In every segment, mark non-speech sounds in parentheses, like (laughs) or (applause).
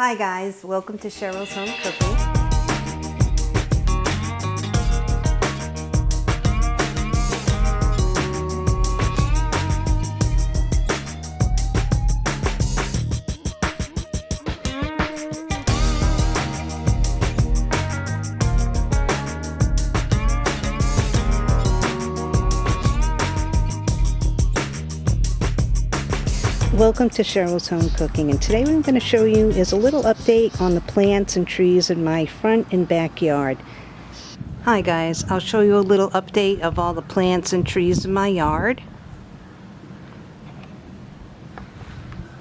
Hi guys, welcome to Cheryl's Home Cooking. Welcome to Cheryl's Home Cooking and today what I'm going to show you is a little update on the plants and trees in my front and backyard. Hi guys, I'll show you a little update of all the plants and trees in my yard.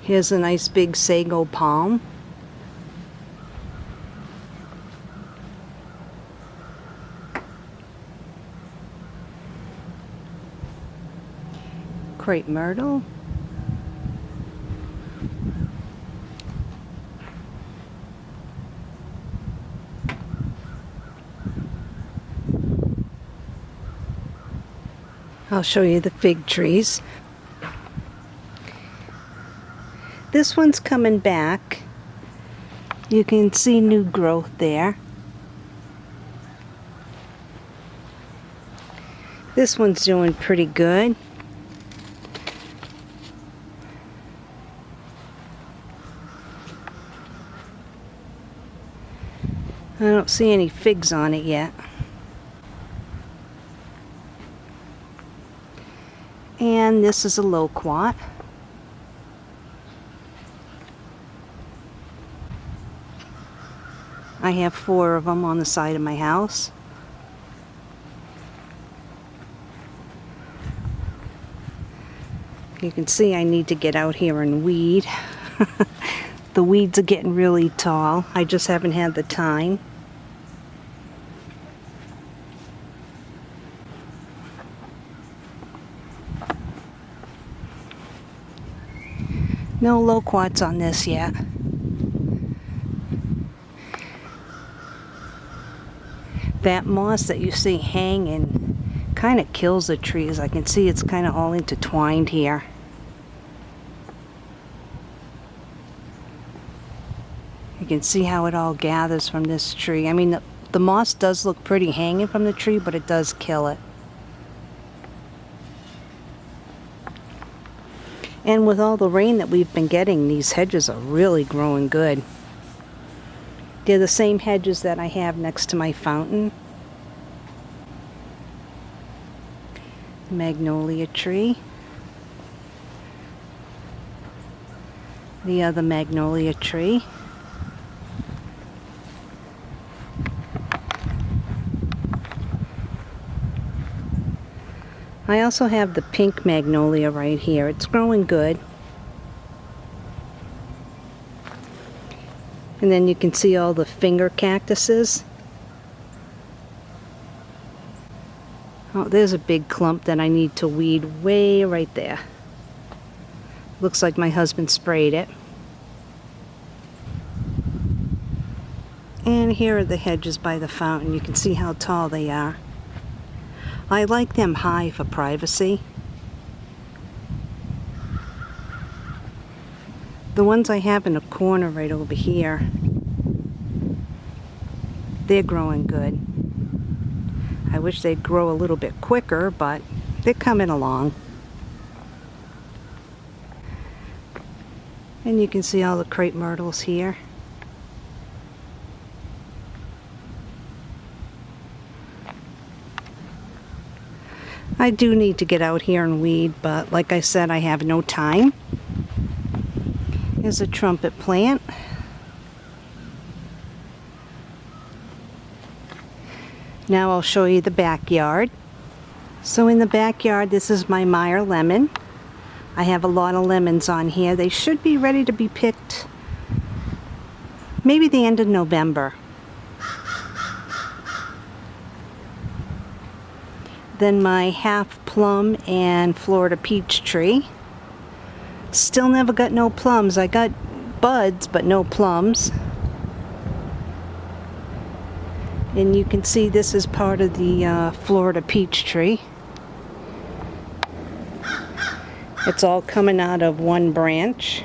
Here's a nice big sago palm. Crepe myrtle. I'll show you the fig trees. This one's coming back. You can see new growth there. This one's doing pretty good. I don't see any figs on it yet. This is a loquat. I have four of them on the side of my house. You can see I need to get out here and weed. (laughs) the weeds are getting really tall. I just haven't had the time. No loquats on this yet. That moss that you see hanging kind of kills the trees. I can see it's kind of all intertwined here. You can see how it all gathers from this tree. I mean, the, the moss does look pretty hanging from the tree, but it does kill it. And with all the rain that we've been getting, these hedges are really growing good. They're the same hedges that I have next to my fountain. Magnolia tree. The other magnolia tree. I also have the pink magnolia right here. It's growing good. And then you can see all the finger cactuses. Oh, there's a big clump that I need to weed way right there. Looks like my husband sprayed it. And here are the hedges by the fountain. You can see how tall they are. I like them high for privacy. The ones I have in a corner right over here, they're growing good. I wish they'd grow a little bit quicker, but they're coming along. And you can see all the crepe myrtles here. I do need to get out here and weed, but like I said, I have no time. Here's a trumpet plant. Now I'll show you the backyard. So in the backyard, this is my Meyer lemon. I have a lot of lemons on here. They should be ready to be picked maybe the end of November. Then my half plum and Florida peach tree. Still never got no plums. I got buds, but no plums. And you can see this is part of the uh, Florida peach tree. It's all coming out of one branch.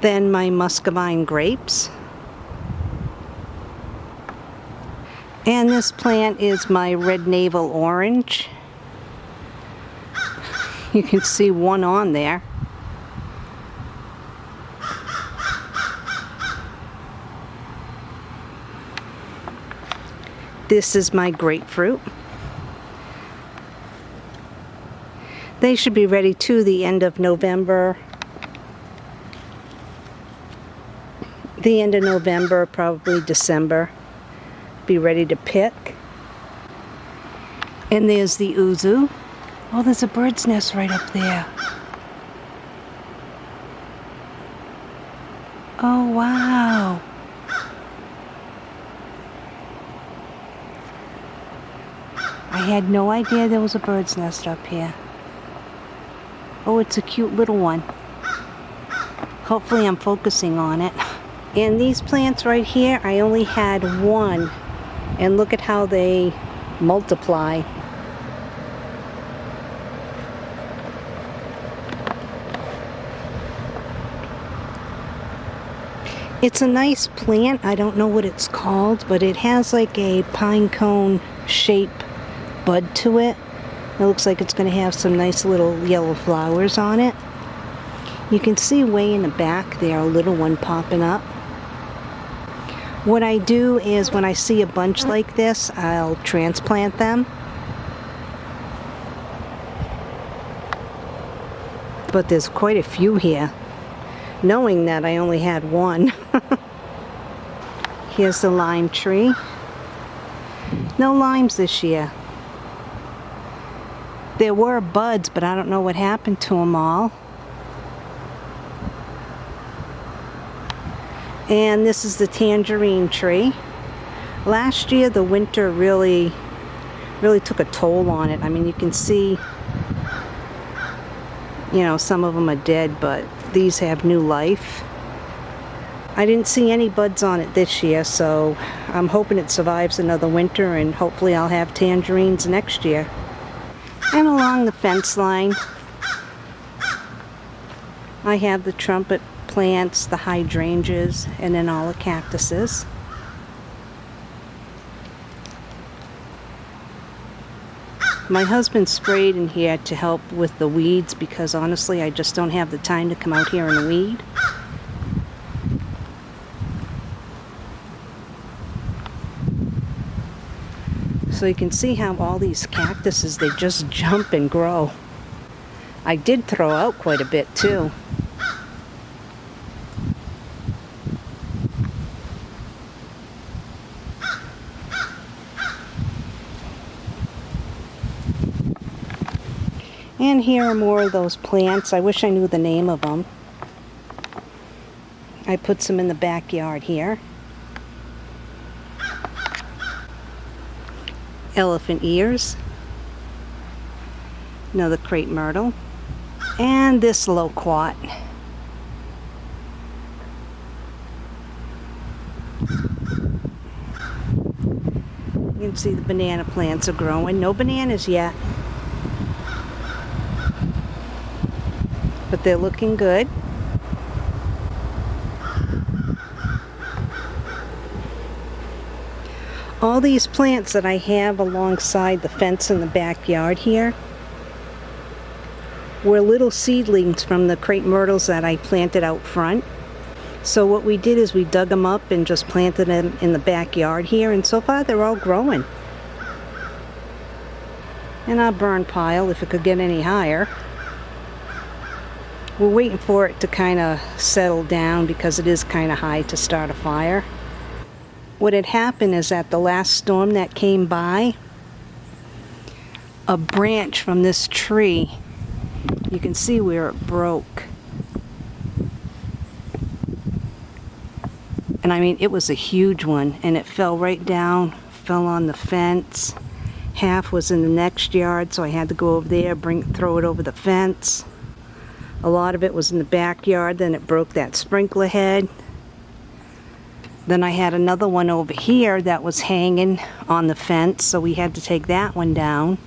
Then my muscadine grapes. And this plant is my red navel orange. You can see one on there. This is my grapefruit. They should be ready to the end of November. The end of November, probably December. Be ready to pick. And there's the yuzu. Oh, there's a bird's nest right up there. Oh, wow. I had no idea there was a bird's nest up here. Oh, it's a cute little one. Hopefully I'm focusing on it. And these plants right here, I only had one. And look at how they multiply. It's a nice plant. I don't know what it's called, but it has like a pine cone shape bud to it. It looks like it's going to have some nice little yellow flowers on it. You can see way in the back there a little one popping up. What I do is when I see a bunch like this, I'll transplant them. But there's quite a few here, knowing that I only had one. (laughs) Here's the lime tree. No limes this year. There were buds, but I don't know what happened to them all. And this is the tangerine tree. Last year the winter really, really took a toll on it. I mean, you can see, you know, some of them are dead, but these have new life. I didn't see any buds on it this year, so I'm hoping it survives another winter and hopefully I'll have tangerines next year. And along the fence line, I have the trumpet plants, the hydrangeas, and then all the cactuses. My husband sprayed in here to help with the weeds because honestly I just don't have the time to come out here and weed. So you can see how all these cactuses, they just jump and grow. I did throw out quite a bit too. And here are more of those plants. I wish I knew the name of them. I put some in the backyard here. elephant ears, another crepe myrtle, and this loquat. You can see the banana plants are growing. No bananas yet. But they're looking good. all these plants that I have alongside the fence in the backyard here were little seedlings from the crepe myrtles that I planted out front. So what we did is we dug them up and just planted them in the backyard here and so far they're all growing. And our burn pile if it could get any higher. We're waiting for it to kind of settle down because it is kind of high to start a fire what had happened is that the last storm that came by, a branch from this tree, you can see where it broke. And I mean, it was a huge one, and it fell right down, fell on the fence. Half was in the next yard, so I had to go over there, bring, throw it over the fence. A lot of it was in the backyard, then it broke that sprinkler head. Then I had another one over here that was hanging on the fence, so we had to take that one down.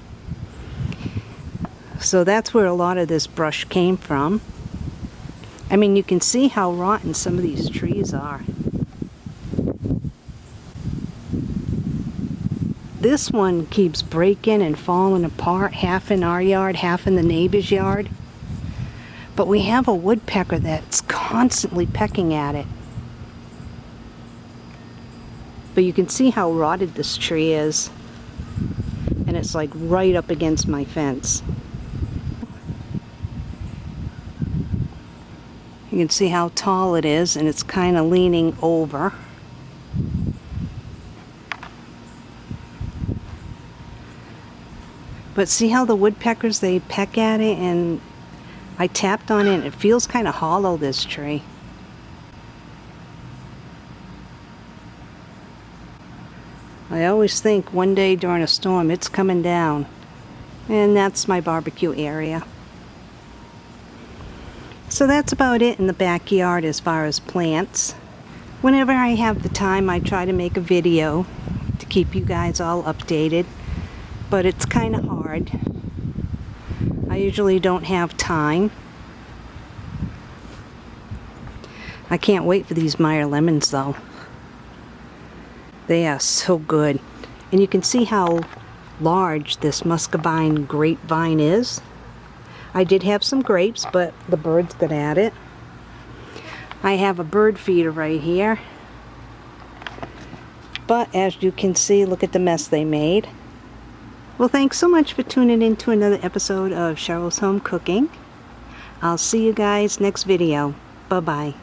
So that's where a lot of this brush came from. I mean, you can see how rotten some of these trees are. This one keeps breaking and falling apart, half in our yard, half in the neighbor's yard. But we have a woodpecker that's constantly pecking at it. But you can see how rotted this tree is. And it's like right up against my fence. You can see how tall it is and it's kind of leaning over. But see how the woodpeckers, they peck at it and I tapped on it and it feels kind of hollow, this tree. I always think one day during a storm it's coming down. And that's my barbecue area. So that's about it in the backyard as far as plants. Whenever I have the time, I try to make a video to keep you guys all updated, but it's kind of hard. I usually don't have time. I can't wait for these Meyer lemons though. They are so good. And you can see how large this muscadine grapevine is. I did have some grapes, but the birds got at it. I have a bird feeder right here. But as you can see, look at the mess they made. Well, thanks so much for tuning in to another episode of Cheryl's Home Cooking. I'll see you guys next video. Bye-bye.